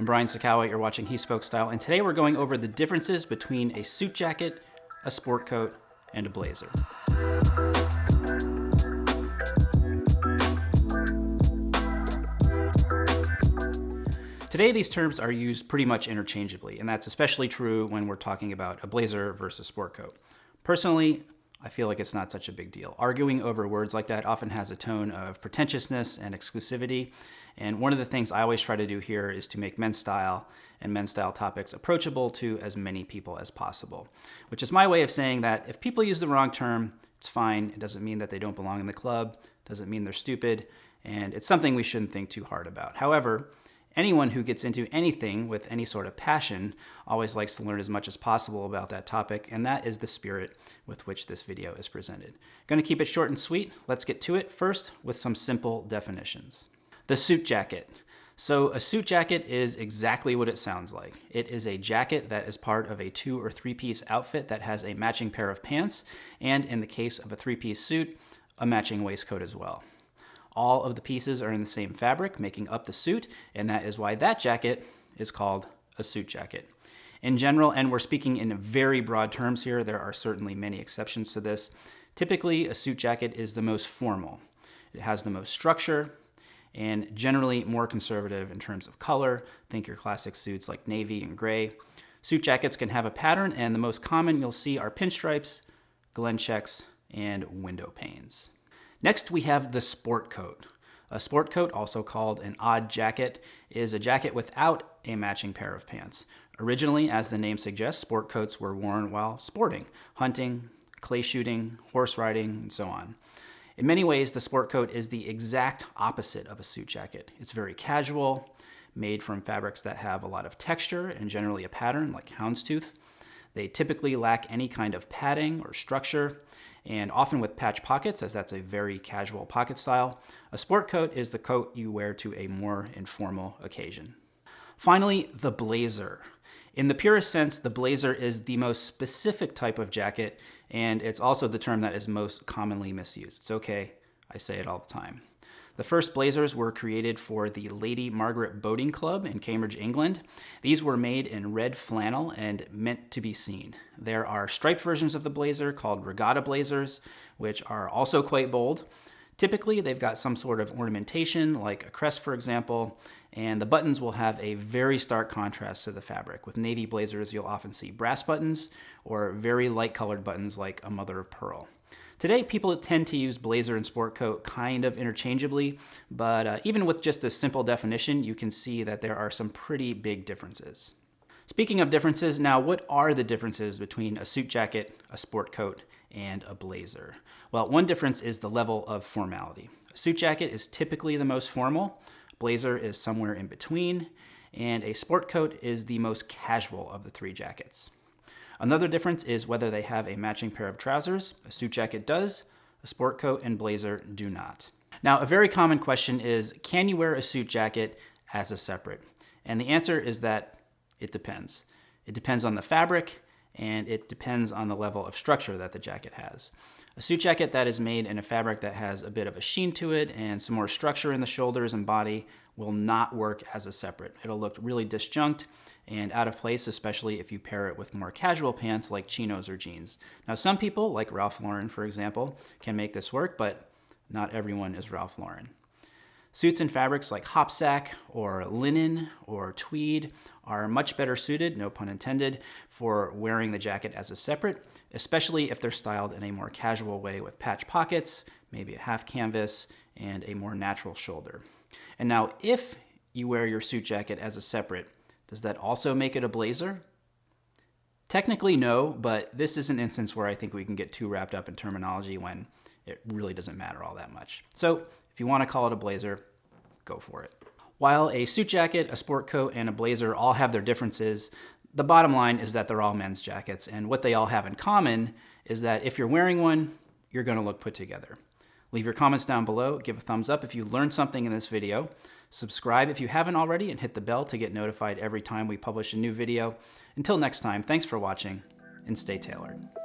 I'm Brian Sacawa, you're watching He Spoke Style, and today we're going over the differences between a suit jacket, a sport coat, and a blazer. Today, these terms are used pretty much interchangeably, and that's especially true when we're talking about a blazer versus sport coat. Personally, I feel like it's not such a big deal. Arguing over words like that often has a tone of pretentiousness and exclusivity, and one of the things I always try to do here is to make men's style and men's style topics approachable to as many people as possible, which is my way of saying that if people use the wrong term, it's fine. It doesn't mean that they don't belong in the club, doesn't mean they're stupid, and it's something we shouldn't think too hard about. However, Anyone who gets into anything with any sort of passion always likes to learn as much as possible about that topic, and that is the spirit with which this video is presented. Going to keep it short and sweet. Let's get to it first with some simple definitions. The suit jacket. So a suit jacket is exactly what it sounds like. It is a jacket that is part of a two or three piece outfit that has a matching pair of pants, and in the case of a three piece suit, a matching waistcoat as well. All of the pieces are in the same fabric, making up the suit, and that is why that jacket is called a suit jacket. In general, and we're speaking in very broad terms here, there are certainly many exceptions to this. Typically, a suit jacket is the most formal. It has the most structure, and generally more conservative in terms of color. Think your classic suits like navy and gray. Suit jackets can have a pattern, and the most common you'll see are pinstripes, Glen checks, and window panes. Next, we have the sport coat. A sport coat, also called an odd jacket, is a jacket without a matching pair of pants. Originally, as the name suggests, sport coats were worn while sporting, hunting, clay shooting, horse riding, and so on. In many ways, the sport coat is the exact opposite of a suit jacket. It's very casual, made from fabrics that have a lot of texture and generally a pattern like houndstooth. They typically lack any kind of padding or structure, and often with patch pockets, as that's a very casual pocket style. A sport coat is the coat you wear to a more informal occasion. Finally, the blazer. In the purest sense, the blazer is the most specific type of jacket, and it's also the term that is most commonly misused. It's okay, I say it all the time. The first blazers were created for the Lady Margaret Boating Club in Cambridge, England. These were made in red flannel and meant to be seen. There are striped versions of the blazer called regatta blazers, which are also quite bold. Typically, they've got some sort of ornamentation, like a crest, for example, and the buttons will have a very stark contrast to the fabric. With navy blazers, you'll often see brass buttons or very light colored buttons like a mother of pearl. Today, people tend to use blazer and sport coat kind of interchangeably, but uh, even with just a simple definition, you can see that there are some pretty big differences. Speaking of differences, now what are the differences between a suit jacket, a sport coat, and a blazer? Well, one difference is the level of formality. A suit jacket is typically the most formal, blazer is somewhere in between, and a sport coat is the most casual of the three jackets. Another difference is whether they have a matching pair of trousers. A suit jacket does, a sport coat and blazer do not. Now, a very common question is, can you wear a suit jacket as a separate? And the answer is that it depends. It depends on the fabric, and it depends on the level of structure that the jacket has. A suit jacket that is made in a fabric that has a bit of a sheen to it and some more structure in the shoulders and body will not work as a separate. It'll look really disjunct and out of place, especially if you pair it with more casual pants like chinos or jeans. Now, some people, like Ralph Lauren, for example, can make this work, but not everyone is Ralph Lauren. Suits and fabrics like hopsack or linen or tweed are much better suited, no pun intended, for wearing the jacket as a separate, especially if they're styled in a more casual way with patch pockets, maybe a half canvas, and a more natural shoulder. And now if you wear your suit jacket as a separate, does that also make it a blazer? Technically, no, but this is an instance where I think we can get too wrapped up in terminology when it really doesn't matter all that much. So if you want to call it a blazer, go for it. While a suit jacket, a sport coat, and a blazer all have their differences, the bottom line is that they're all men's jackets, and what they all have in common is that if you're wearing one, you're gonna look put together. Leave your comments down below, give a thumbs up if you learned something in this video, subscribe if you haven't already, and hit the bell to get notified every time we publish a new video. Until next time, thanks for watching, and stay tailored.